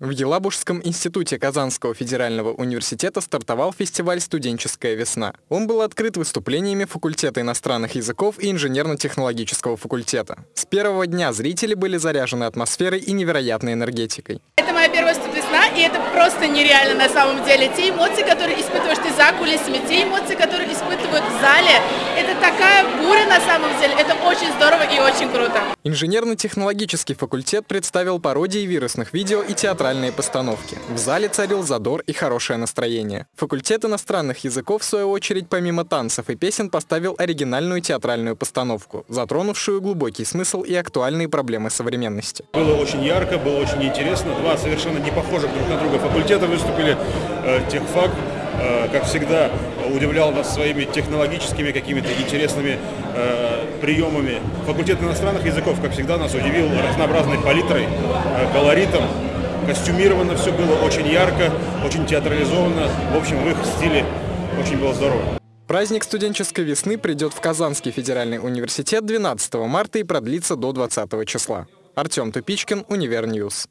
В Елабужском институте Казанского федерального университета стартовал фестиваль «Студенческая весна». Он был открыт выступлениями факультета иностранных языков и инженерно-технологического факультета. С первого дня зрители были заряжены атмосферой и невероятной энергетикой. Это моя первая студвесна, и это просто нереально на самом деле. Те эмоции, которые испытываешь ты за кулисами, те эмоции, которые испытывают в зале, это такая буря на самом деле. Это очень здорово и очень круто. Инженерно-технологический факультет представил пародии вирусных видео и театральные постановки. В зале царил задор и хорошее настроение. Факультет иностранных языков, в свою очередь, помимо танцев и песен, поставил оригинальную театральную постановку, затронувшую глубокий смысл и актуальные проблемы современности. Было очень ярко, было очень интересно. Два совершенно не похожих друг на друга факультета выступили. Э, техфак Э, как всегда, удивлял нас своими технологическими какими-то интересными э, приемами. Факультет иностранных языков, как всегда, нас удивил разнообразной палитрой, колоритом. Костюмировано все было очень ярко, очень театрализованно. В общем, в их стиле очень было здорово. Праздник студенческой весны придет в Казанский федеральный университет 12 марта и продлится до 20 числа. Артем Тупичкин, Univer News.